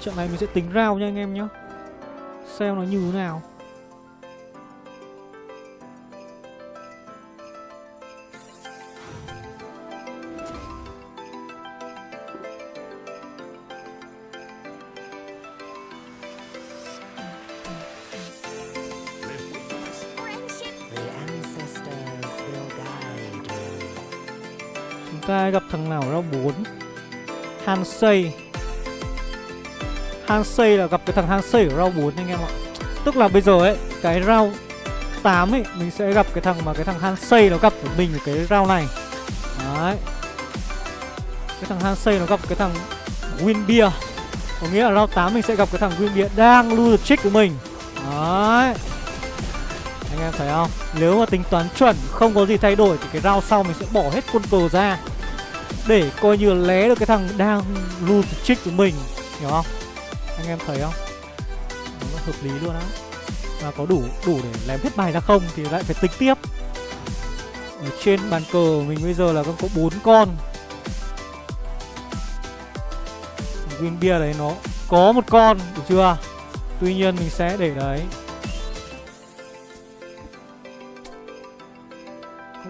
Trận này mình sẽ tính rao nha anh em nhé Xem nó như thế nào. Chúng ta gặp thằng nào rau 4 Hansei. Hansei là gặp cái thằng Hansei ở rau 4 anh em ạ. Tức là bây giờ ấy, Cái rau 8 ấy, Mình sẽ gặp cái thằng mà cái thằng Hansei nó gặp của mình ở cái rau này. Đấy. Cái thằng Hansei nó gặp cái thằng Winbeer Có nghĩa là rau 8 mình sẽ gặp cái thằng Winbeer đang lose the trick của mình. Đấy. Anh em thấy không? Nếu mà tính toán chuẩn, không có gì thay đổi Thì cái rau sau mình sẽ bỏ hết quân cờ ra Để coi như lé được cái thằng đang lose the trick của mình. Hiểu không? Anh em thấy không? Nó hợp lý luôn á. Và có đủ đủ để làm hết bài ra không Thì lại phải tính tiếp. Ở trên bàn cờ mình bây giờ là có bốn con. Win bia đấy, nó có một con, được chưa? Tuy nhiên mình sẽ để đấy.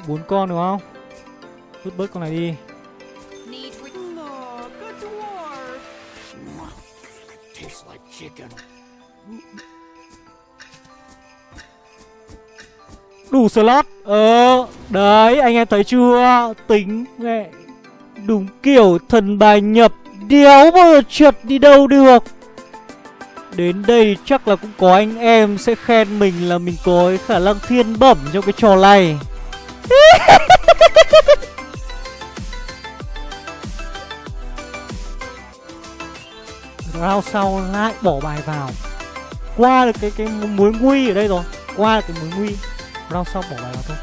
Bốn con, đúng không? Vứt bớt con này đi. Chicken. Đủ slot Ờ Đấy, anh em thấy chưa Tính nghệ. Đúng kiểu thần bài nhập Đéo bao giờ trượt đi đâu được Đến đây chắc là cũng có anh em sẽ khen mình là mình có khả năng thiên bẩm trong cái trò này Round sau lại bỏ bài vào. Qua được cái cái mối nguy ở đây rồi. Qua được cái mối nguy Round sau bỏ bài vào thôi.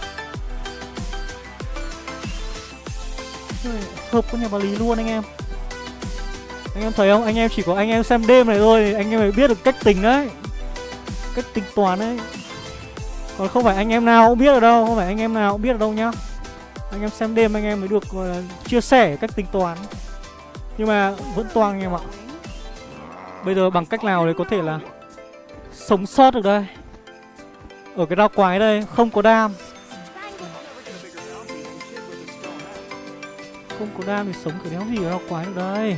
Hợp có nhà bà Lý luôn anh em. Anh em thấy không? Anh em chỉ có anh em xem đêm này thôi thì Anh em mới biết được cách tính đấy. Cách tính toán đấy. Còn không phải anh em nào cũng biết được đâu Không phải anh em nào cũng biết được đâu nhá. Anh em xem đêm anh em mới được uh, chia sẻ cách tính toán. Nhưng mà vẫn toang anh em ạ. Bây giờ bằng cách nào để có thể là Sống sót được đây? Ở cái rau quái đây, Không có đam. Không có đam thì sống cái đéo gì ở rau quái được đây?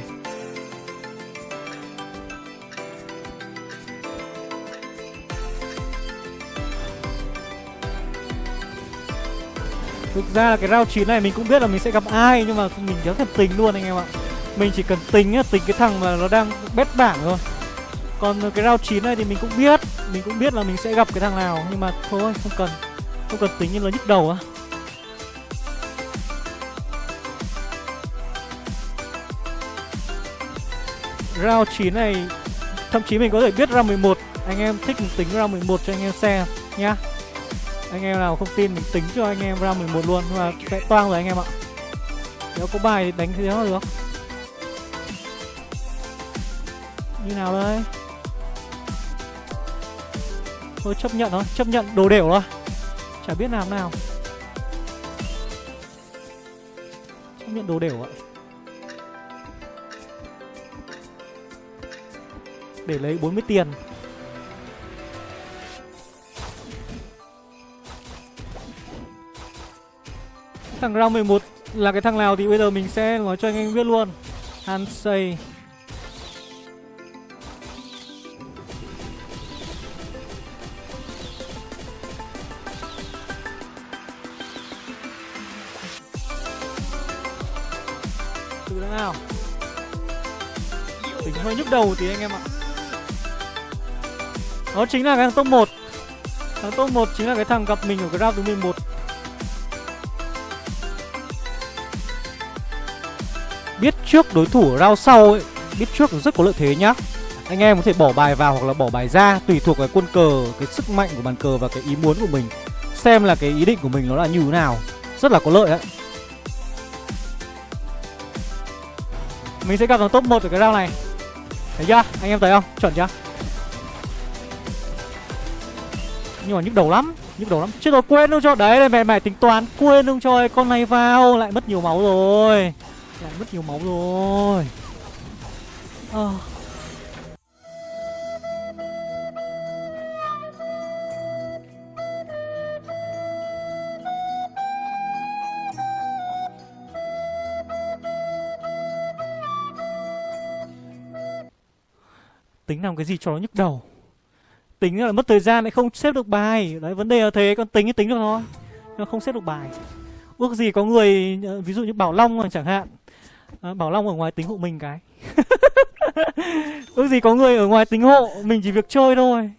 Thực ra là cái rau chín này mình cũng biết là mình sẽ gặp ai, Nhưng mà mình chẳng thật tình luôn anh em ạ. Mình chỉ cần tính á, tính cái thằng mà nó đang bét bảng thôi. Còn cái rau chín này thì mình cũng biết Mình cũng biết là mình sẽ gặp cái thằng nào Nhưng mà thôi không cần Không cần tính như là nhức đầu á. Round 9 này Thậm chí mình có thể biết round 11 Anh em thích mình tính round 11 cho anh em xem nhá. Anh em nào không tin mình tính cho anh em round 11 luôn Nhưng mà sẽ toang rồi anh em ạ. Nếu có bài thì đánh thế nào được. Như nào đây? Thôi chấp nhận thôi, Chấp nhận đồ đều thôi. Chả biết làm nào. Chấp nhận đồ đều ạ. Để lấy 40 tiền. Thằng round 11 là cái thằng nào thì bây giờ mình sẽ nói cho anh em biết luôn. Hansei. Từ đó nào. Tính hơi nhức đầu tí anh em ạ. Đó chính là cái thằng top 1 Thằng top 1 chính là cái thằng gặp mình ở cái round thứ 11 Biết trước đối thủ ở round sau ấy Biết trước rất có lợi thế nhá. Anh em có thể bỏ bài vào hoặc là bỏ bài ra Tùy thuộc cái quân cờ, cái sức mạnh của bàn cờ và cái ý muốn của mình. Xem là cái ý định của mình nó là như thế nào. Rất là có lợi đấy. Mình sẽ gặp thằng top 1 ở cái round này. Thấy chưa? Anh em thấy không? Chuẩn chưa? Nhưng mà nhức đầu lắm, Nhức đầu lắm. Chứ rồi, quên luôn cho. Đấy này mẹ mẹ, tính toán. Quên luôn cho con này vào. Lại mất nhiều máu rồi. Lại mất nhiều máu rồi. Ờ. tính làm cái gì cho nó nhức đầu. Tính là mất thời gian lại không xếp được bài. Đấy vấn đề là thế con tính thì tính được thôi nhưng không xếp được bài. Ước gì có người ờ, ví dụ như bảo long chẳng hạn. À, bảo long ở ngoài tính hộ mình cái. Ước gì có người ở ngoài tính hộ mình chỉ việc chơi thôi.